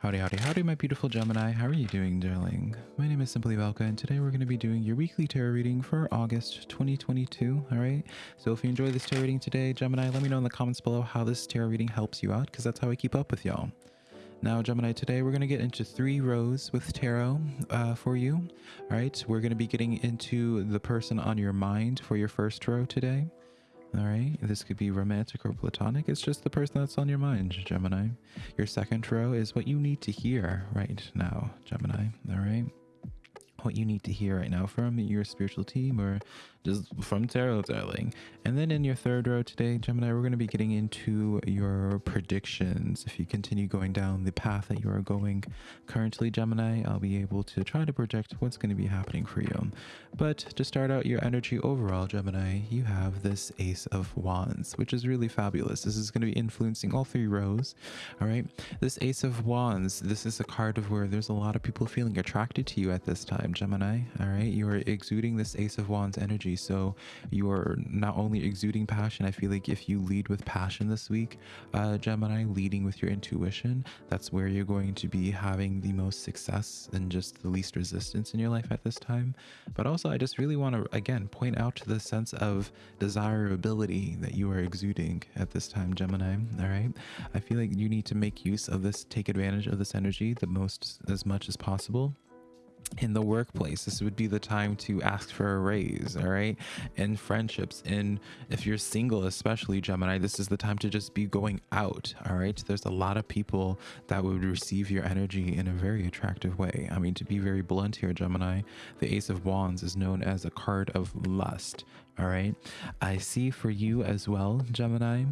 Howdy, howdy, howdy, my beautiful Gemini. How are you doing, darling? My name is Simply Velka, and today we're going to be doing your weekly tarot reading for August 2022. All right. So if you enjoy this tarot reading today, Gemini, let me know in the comments below how this tarot reading helps you out, because that's how I keep up with y'all. Now, Gemini, today we're going to get into three rows with tarot uh, for you. All right. We're going to be getting into the person on your mind for your first row today. All right, this could be romantic or platonic. It's just the person that's on your mind, Gemini. Your second row is what you need to hear right now, Gemini. All right, what you need to hear right now from your spiritual team or just from tarot darling. And then in your third row today gemini we're going to be getting into your predictions. If you continue going down the path that you are going currently gemini i'll be able to try to project what's going to be happening for you. But to start out your energy overall gemini you have this ace of wands which is really fabulous. This is going to be influencing all three rows all right? This ace of wands this is a card of where there's a lot of people feeling attracted to you at this time gemini all right? You are exuding this ace of wands energy energy. So you are not only exuding passion, I feel like if you lead with passion this week, uh, Gemini, leading with your intuition, that's where you're going to be having the most success and just the least resistance in your life at this time. But also, I just really want to, again, point out to the sense of desirability that you are exuding at this time, Gemini. All right. I feel like you need to make use of this, take advantage of this energy the most as much as possible in the workplace. This would be the time to ask for a raise all right? In friendships and if you're single especially gemini this is the time to just be going out all right? There's a lot of people that would receive your energy in a very attractive way. I mean to be very blunt here gemini the ace of wands is known as a card of lust all right? I see for you as well gemini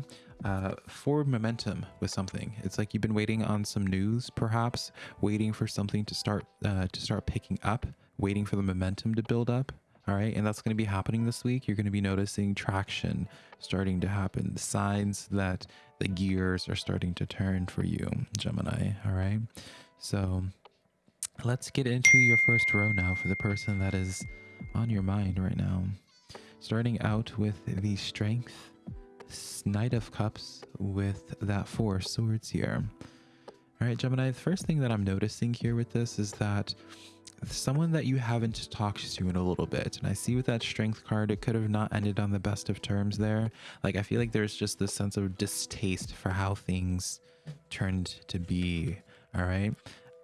uh, forward momentum with something. It's like you've been waiting on some news, perhaps waiting for something to start uh, to start picking up, waiting for the momentum to build up. All right, and that's going to be happening this week. You're going to be noticing traction starting to happen, the signs that the gears are starting to turn for you, Gemini. All right, so let's get into your first row now for the person that is on your mind right now. Starting out with the strength Knight of Cups with that Four Swords here. All right, Gemini, the first thing that I'm noticing here with this is that someone that you haven't talked to in a little bit. And I see with that strength card, it could have not ended on the best of terms there. Like, I feel like there's just this sense of distaste for how things turned to be. All right.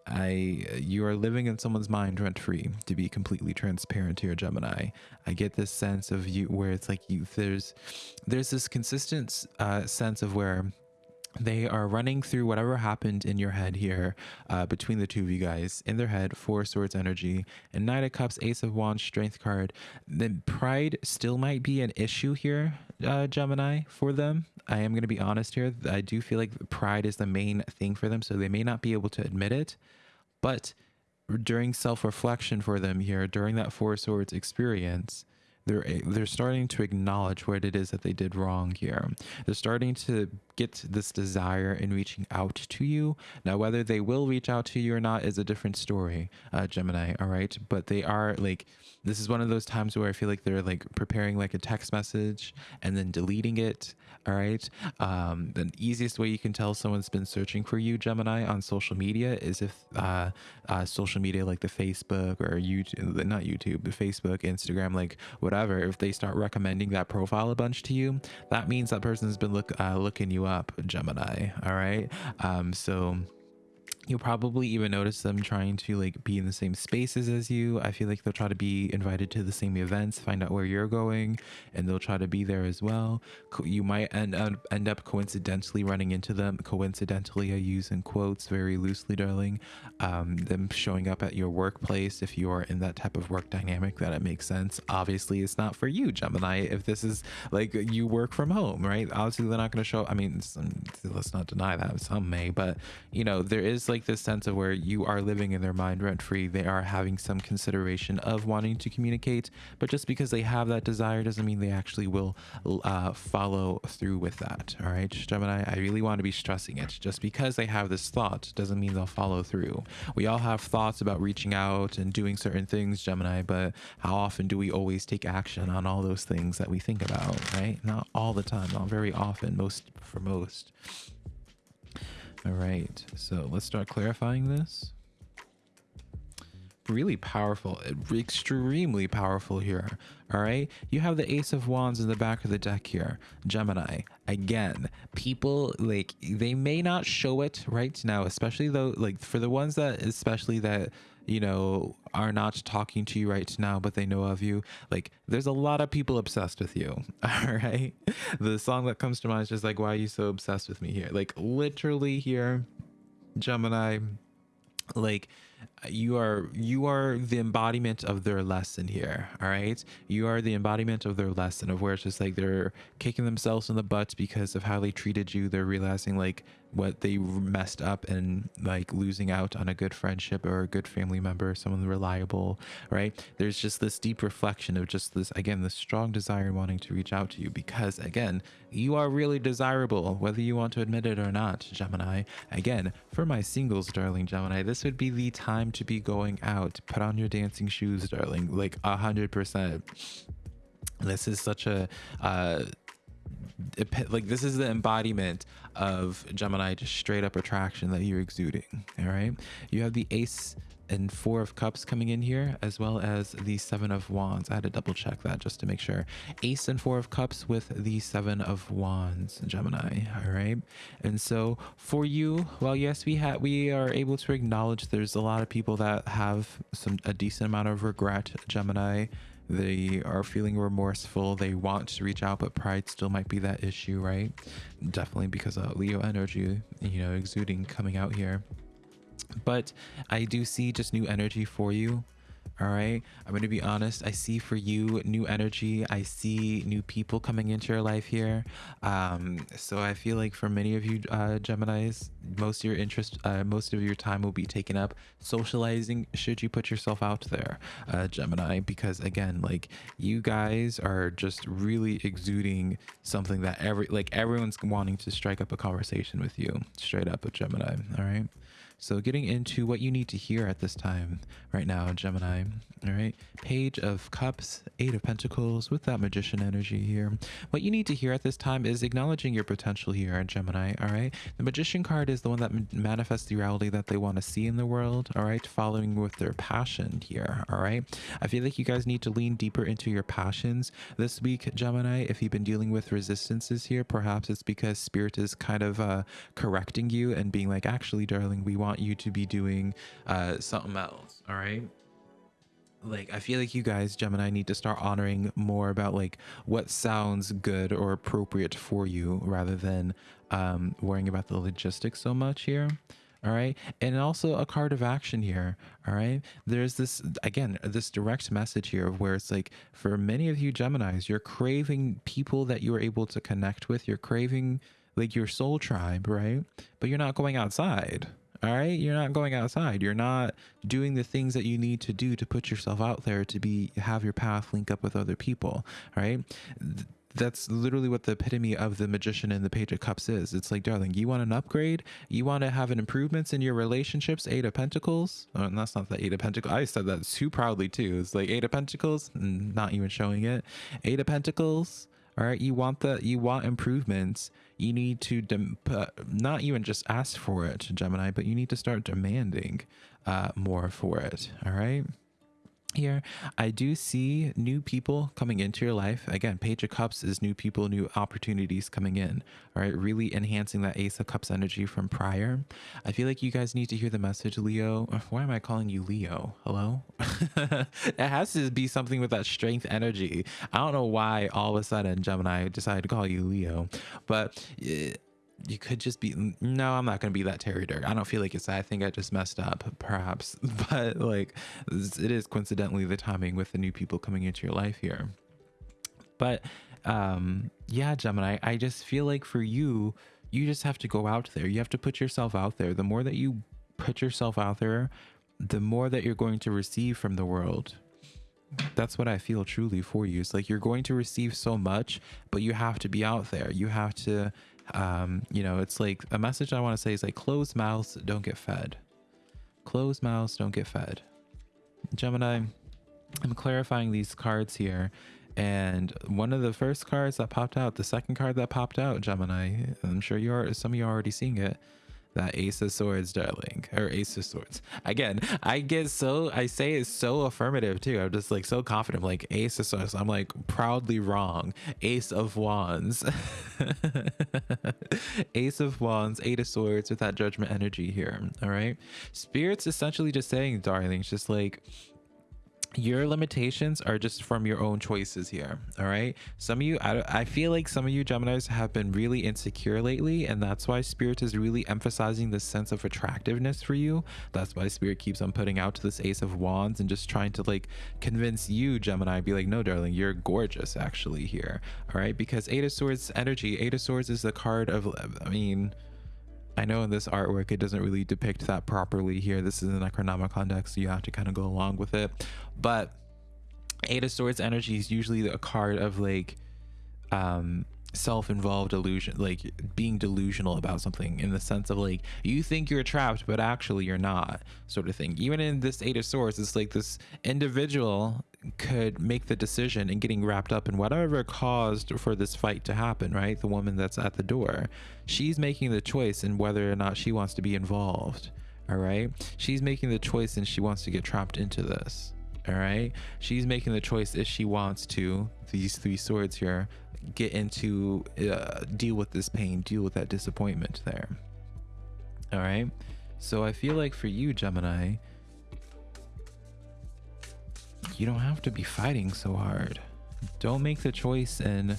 I you are living in someone's mind rent free to be completely transparent here Gemini. I get this sense of you where it's like you there's there's this consistent uh, sense of where they are running through whatever happened in your head here uh, between the two of you guys in their head four swords energy and knight of cups ace of wands strength card. Then pride still might be an issue here uh, gemini for them. I am going to be honest here. I do feel like pride is the main thing for them so they may not be able to admit it. But during self-reflection for them here during that four swords experience they're they're starting to acknowledge what it is that they did wrong here. They're starting to get this desire in reaching out to you. Now whether they will reach out to you or not is a different story uh, gemini all right? But they are like this is one of those times where i feel like they're like preparing like a text message and then deleting it all right um the easiest way you can tell someone's been searching for you gemini on social media is if uh, uh social media like the facebook or youtube not youtube the facebook instagram like whatever, if they start recommending that profile a bunch to you, that means that person's been look uh, looking you up, Gemini. All right. Um, so you'll probably even notice them trying to like be in the same spaces as you. I feel like they'll try to be invited to the same events find out where you're going and they'll try to be there as well. You might end up end up coincidentally running into them coincidentally i use in quotes very loosely darling um, them showing up at your workplace if you're in that type of work dynamic that it makes sense. Obviously it's not for you gemini if this is like you work from home right? Obviously they're not going to show i mean let's not deny that some may but you know there is like like this sense of where you are living in their mind rent free. They are having some consideration of wanting to communicate, but just because they have that desire doesn't mean they actually will uh, follow through with that. All right, Gemini, I really want to be stressing it. Just because they have this thought doesn't mean they'll follow through. We all have thoughts about reaching out and doing certain things, Gemini, but how often do we always take action on all those things that we think about, right? Not all the time, not very often, most for most. All right, so let's start clarifying this. Really powerful, extremely powerful here. All right, you have the Ace of Wands in the back of the deck here, Gemini. Again, people like they may not show it right now, especially though, like for the ones that, especially that you know, are not talking to you right now, but they know of you. Like, there's a lot of people obsessed with you. All right. The song that comes to mind is just like, why are you so obsessed with me here? Like, literally, here, Gemini, like, Uh, you are you are the embodiment of their lesson here all right? You are the embodiment of their lesson of where it's just like they're kicking themselves in the butt because of how they treated you. They're realizing like what they messed up and like losing out on a good friendship or a good family member someone reliable right? There's just this deep reflection of just this again this strong desire wanting to reach out to you because again you are really desirable whether you want to admit it or not gemini. Again for my singles darling gemini this would be the time to be going out. Put on your dancing shoes darling like a hundred percent. This is such a uh like this is the embodiment of Gemini just straight up attraction that you're exuding all right? You have the ace and four of cups coming in here as well as the seven of wands. I had to double check that just to make sure. Ace and four of cups with the seven of wands gemini all right? And so for you well yes we have we are able to acknowledge there's a lot of people that have some a decent amount of regret gemini they are feeling remorseful. They want to reach out but pride still might be that issue right? Definitely because of leo energy you know exuding coming out here. But i do see just new energy for you all right? I'm going to be honest i see for you new energy. I see new people coming into your life here. Um so i feel like for many of you uh gemini's most of your interest uh, most of your time will be taken up socializing should you put yourself out there uh gemini because again like you guys are just really exuding something that every like everyone's wanting to strike up a conversation with you straight up with gemini all right so getting into what you need to hear at this time right now, Gemini. All right. Page of Cups, Eight of Pentacles with that magician energy here. What you need to hear at this time is acknowledging your potential here, Gemini. All right. The magician card is the one that manifests the reality that they want to see in the world. All right. Following with their passion here. All right. I feel like you guys need to lean deeper into your passions this week, Gemini. If you've been dealing with resistances here, perhaps it's because spirit is kind of uh, correcting you and being like, actually, darling, we want you to be doing uh, something else. All right? Like i feel like you guys gemini need to start honoring more about like what sounds good or appropriate for you rather than um worrying about the logistics so much here all right? And also a card of action here all right? There's this again this direct message here of where it's like for many of you geminis you're craving people that you're able to connect with. You're craving like your soul tribe right? But you're not going outside all right you're not going outside. You're not doing the things that you need to do to put yourself out there to be have your path link up with other people right? That's literally what the epitome of the magician and the page of cups is. It's like darling you want an upgrade? You want to have an improvements in your relationships? Eight of pentacles? Oh, that's not the eight of pentacles. I said that too proudly too. It's like eight of pentacles? Not even showing it. Eight of pentacles all right you want the you want improvements. You need to dem- not even just ask for it gemini but you need to start demanding uh, more for it. All right here i do see new people coming into your life. Again page of cups is new people new opportunities coming in all right? Really enhancing that ace of cups energy from prior. I feel like you guys need to hear the message leo. Why am i calling you leo? Hello? It has to be something with that strength energy. I don't know why all of a sudden gemini decided to call you leo but it, you could just be no i'm not going to be that terry dirk. I don't feel like it's i think i just messed up perhaps. But like it is coincidentally the timing with the new people coming into your life here. But um yeah gemini i just feel like for you you just have to go out there. You have to put yourself out there. The more that you put yourself out there the more that you're going to receive from the world. That's what I feel truly for you. It's like you're going to receive so much, but you have to be out there. You have to um, you know, it's like a message I want to say is like closed mouths don't get fed. Closed mouths don't get fed. Gemini, I'm clarifying these cards here. And one of the first cards that popped out, the second card that popped out, Gemini, I'm sure you are some of you are already seeing it. that ace of swords darling or ace of swords again i get so i say it's so affirmative too i'm just like so confident I'm like ace of swords i'm like proudly wrong ace of wands ace of wands eight of swords with that judgment energy here all right? Spirits essentially just saying darling it's just like your limitations are just from your own choices here all right? Some of you I, I feel like some of you gemini's have been really insecure lately and that's why spirit is really emphasizing this sense of attractiveness for you. That's why spirit keeps on putting out to this ace of wands and just trying to like convince you gemini be like no darling you're gorgeous actually here all right? Because eight of swords energy eight of swords is the card of i mean I know in this artwork it doesn't really depict that properly here. This is an Necronomicon deck, so you have to kind of go along with it. But Eight of Swords energy is usually a card of like um self-involved illusion like being delusional about something in the sense of like you think you're trapped but actually you're not sort of thing. Even in this eight of swords it's like this individual could make the decision and getting wrapped up in whatever caused for this fight to happen right? The woman that's at the door. She's making the choice in whether or not she wants to be involved all right? She's making the choice and she wants to get trapped into this all right? She's making the choice if she wants to these three swords here get into uh, deal with this pain deal with that disappointment there. All right so i feel like for you gemini you don't have to be fighting so hard. Don't make the choice and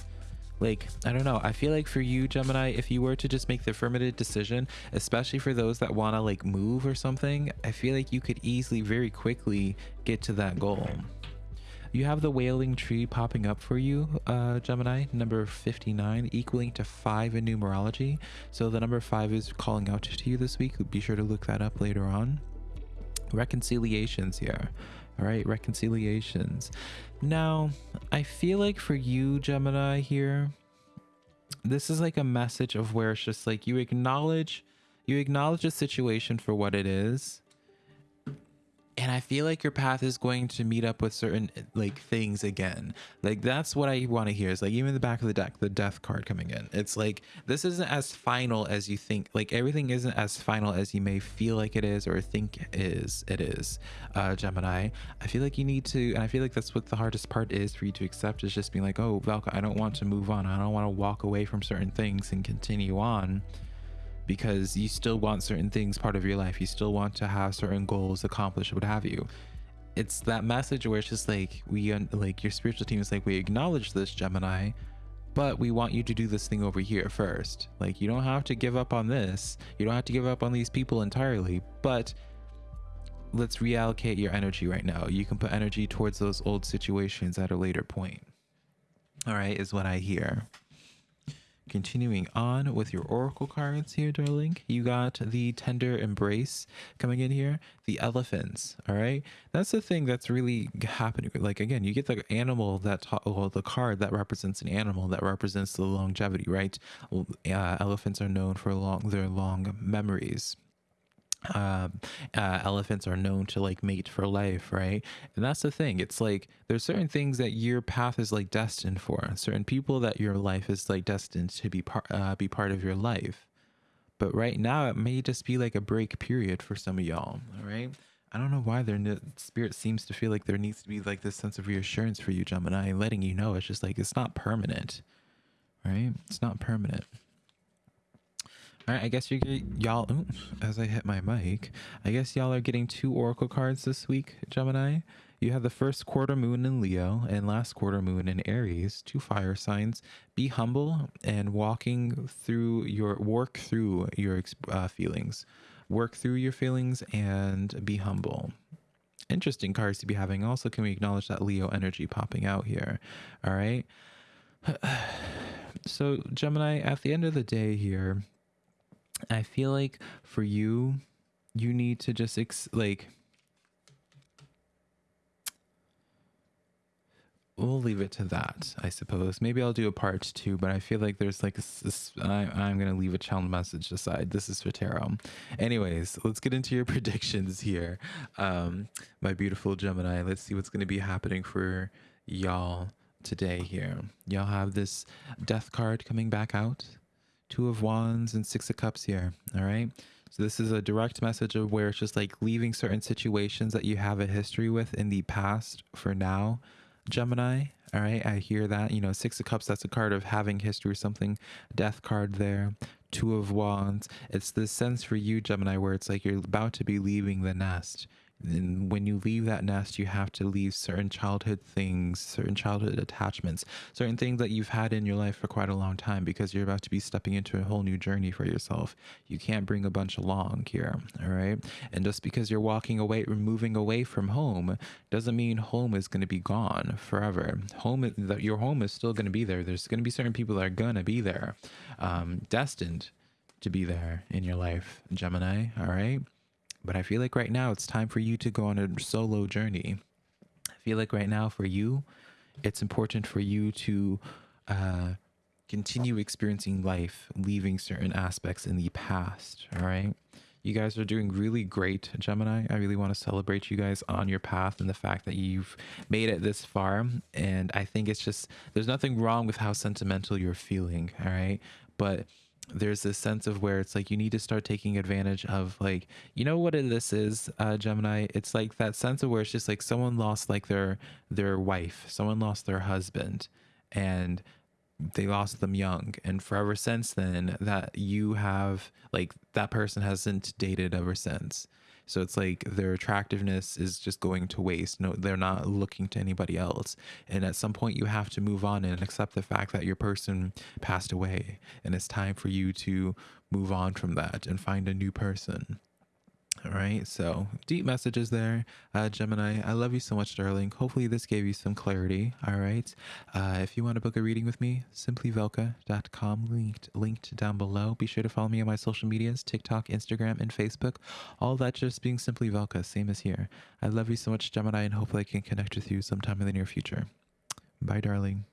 like i don't know. I feel like for you gemini if you were to just make the affirmative decision especially for those that want to like move or something i feel like you could easily very quickly get to that goal you have the wailing tree popping up for you, uh, Gemini, number 59, equaling to 5 in numerology. So the number 5 is calling out to you this week. Be sure to look that up later on. Reconciliations here. All right, reconciliations. Now, I feel like for you, Gemini, here, this is like a message of where it's just like you acknowledge you acknowledge the situation for what it is and i feel like your path is going to meet up with certain like things again. Like that's what i want to hear is like even the back of the deck the death card coming in. It's like this isn't as final as you think like everything isn't as final as you may feel like it is or think is it is uh gemini. I feel like you need to and i feel like that's what the hardest part is for you to accept is just being like oh velka i don't want to move on. I don't want to walk away from certain things and continue on because you still want certain things part of your life. You still want to have certain goals accomplished, what have you. It's that message where it's just like we like your spiritual team is like we acknowledge this Gemini, but we want you to do this thing over here first. Like you don't have to give up on this. You don't have to give up on these people entirely, but let's reallocate your energy right now. You can put energy towards those old situations at a later point. All right, is what I hear. Continuing on with your oracle cards here, darling, you got the tender embrace coming in here, the elephants. All right, that's the thing that's really happening. Like again, you get the animal that well, the card that represents an animal that represents the longevity, right? Uh, elephants are known for long their long memories um, uh, elephants are known to like mate for life, right? And that's the thing. It's like there's certain things that your path is like destined for, certain people that your life is like destined to be part uh, be part of your life. But right now, it may just be like a break period for some of y'all. All right. I don't know why their spirit seems to feel like there needs to be like this sense of reassurance for you, Gemini, letting you know it's just like it's not permanent, right? It's not permanent. All right, I guess you y'all. As I hit my mic, I guess y'all are getting two oracle cards this week, Gemini. You have the first quarter moon in Leo and last quarter moon in Aries, two fire signs. Be humble and walking through your work through your uh, feelings, work through your feelings and be humble. Interesting cards to be having. Also, can we acknowledge that Leo energy popping out here? All right. So, Gemini, at the end of the day, here, I feel like for you, you need to just ex- like we'll leave it to that, I suppose. Maybe I'll do a part two, but I feel like there's like this. I, am gonna leave a channel message aside. This is for tarot. Anyways, let's get into your predictions here, um, my beautiful Gemini. Let's see what's gonna be happening for y'all today. Here, y'all have this death card coming back out. Two of Wands and Six of Cups here. All right. So this is a direct message of where it's just like leaving certain situations that you have a history with in the past for now, Gemini. All right, I hear that. You know, Six of Cups, that's a card of having history or something. Death card there. Two of Wands. It's this sense for you, Gemini, where it's like you're about to be leaving the nest and when you leave that nest, you have to leave certain childhood things, certain childhood attachments, certain things that you've had in your life for quite a long time because you're about to be stepping into a whole new journey for yourself. You can't bring a bunch along here, all right? And just because you're walking away moving away from home doesn't mean home is going to be gone forever. Home, your home is still going to be there. There's going to be certain people that are going to be there, um, destined to be there in your life, Gemini, all right? But I feel like right now it's time for you to go on a solo journey. I feel like right now for you, it's important for you to uh, continue experiencing life, leaving certain aspects in the past. All right. You guys are doing really great, Gemini. I really want to celebrate you guys on your path and the fact that you've made it this far. And I think it's just, there's nothing wrong with how sentimental you're feeling. All right. But there's this sense of where it's like you need to start taking advantage of like you know what this is uh gemini? It's like that sense of where it's just like someone lost like their their wife someone lost their husband and they lost them young and forever since then that you have like that person hasn't dated ever since so it's like their attractiveness is just going to waste. No, they're not looking to anybody else. And at some point, you have to move on and accept the fact that your person passed away. And it's time for you to move on from that and find a new person. All right, so deep messages there, uh, Gemini. I love you so much, darling. Hopefully, this gave you some clarity. All right, uh, if you want to book a reading with me, simplyvelka.com, linked linked down below. Be sure to follow me on my social medias: TikTok, Instagram, and Facebook. All that just being simply Velka, same as here. I love you so much, Gemini, and hopefully, I can connect with you sometime in the near future. Bye, darling.